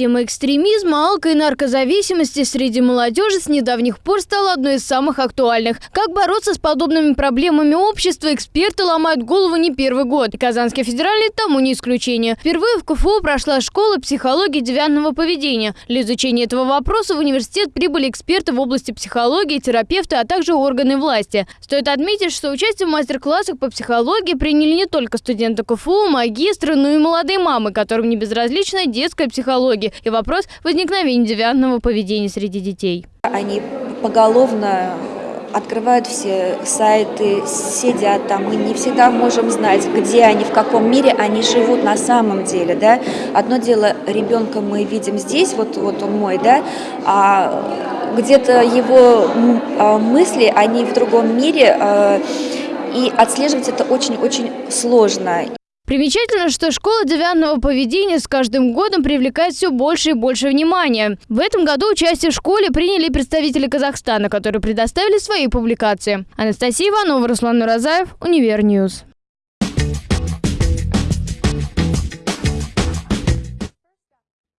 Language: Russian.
Тема экстремизма, алко- и наркозависимости среди молодежи с недавних пор стала одной из самых актуальных. Как бороться с подобными проблемами общества, эксперты ломают голову не первый год. И Казанский федеральный тому не исключение. Впервые в КФУ прошла школа психологии девиантного поведения. Для изучения этого вопроса в университет прибыли эксперты в области психологии, терапевты, а также органы власти. Стоит отметить, что участие в мастер-классах по психологии приняли не только студенты КФУ, магистры, но и молодые мамы, которым не безразлична детская психология и вопрос возникновения девиантного поведения среди детей. Они поголовно открывают все сайты, сидят там, мы не всегда можем знать, где они, в каком мире они живут на самом деле, да. Одно дело, ребенка мы видим здесь, вот, вот он мой, да, а где-то его а, мысли, они в другом мире, а, и отслеживать это очень-очень сложно. Примечательно, что школа девиантного поведения с каждым годом привлекает все больше и больше внимания. В этом году участие в школе приняли представители Казахстана, которые предоставили свои публикации. Анастасия Иванова, Руслан Нуразаев, Универ News.